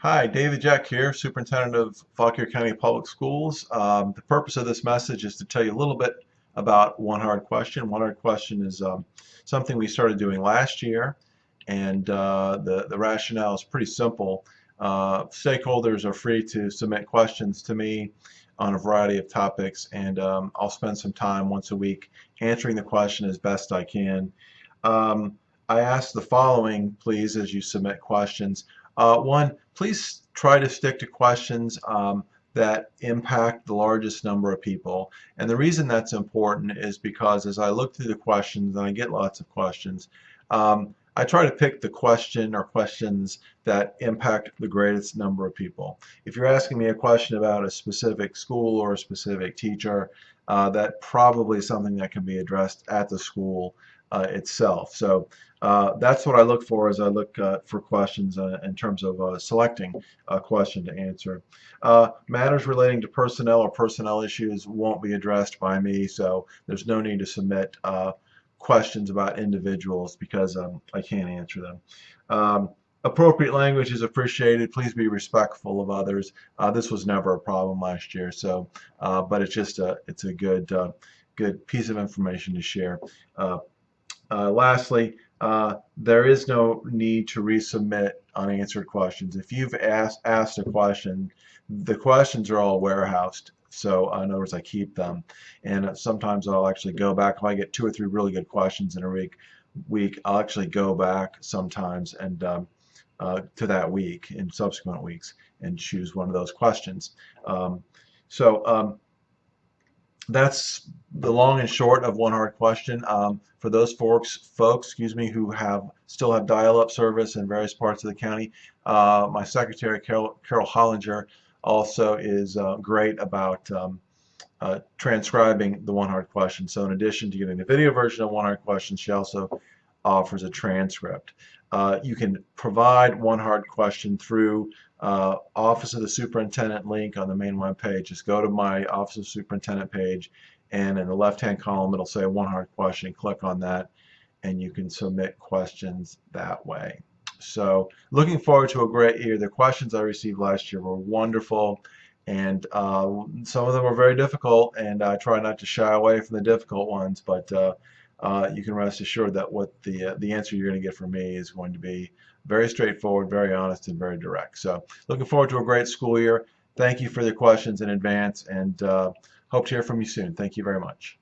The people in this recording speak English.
Hi, David Jeck here, Superintendent of Fauquier County Public Schools. Um, the purpose of this message is to tell you a little bit about One Hard Question. One Hard Question is um, something we started doing last year, and uh, the, the rationale is pretty simple. Uh, stakeholders are free to submit questions to me on a variety of topics, and um, I'll spend some time once a week answering the question as best I can. Um, I ask the following, please, as you submit questions. Uh, one, please try to stick to questions um, that impact the largest number of people. And the reason that's important is because as I look through the questions, and I get lots of questions, um, I try to pick the question or questions that impact the greatest number of people. If you're asking me a question about a specific school or a specific teacher, uh, that probably is something that can be addressed at the school uh, itself. So uh, that's what I look for as I look uh, for questions uh, in terms of uh, selecting a question to answer. Uh, matters relating to personnel or personnel issues won't be addressed by me, so there's no need to submit questions about individuals because um, I can't answer them. Um, appropriate language is appreciated. Please be respectful of others. this was never a problem last year, so but it's just a it's a good good piece of information to share. Uh, lastly, uh, there is no need to resubmit unanswered questions. If you've asked, asked a question, the questions are all warehoused. So uh, in other words, I keep them. And sometimes I'll actually go back. If I get two or three really good questions in a week, week I'll actually go back sometimes and um, uh, to that week in subsequent weeks and choose one of those questions. Um, so um, that's the long and short of one hard question. Um, for those folks, folks, excuse me, who have still have dial-up service in various parts of the county, uh, my secretary Carol, Carol Hollinger also is uh, great about um, uh, transcribing the one hard question. So in addition to getting the video version of one hard question, she also offers a transcript. Uh, you can provide one hard question through uh, Office of the Superintendent link on the main web page. Just go to my Office of Superintendent page and in the left hand column it'll say one hard question. Click on that and you can submit questions that way. So looking forward to a great year. The questions I received last year were wonderful and uh, some of them were very difficult and I try not to shy away from the difficult ones but uh, uh, you can rest assured that what the uh, the answer you're going to get from me is going to be very straightforward, very honest, and very direct. So looking forward to a great school year. Thank you for the questions in advance and uh, hope to hear from you soon. Thank you very much.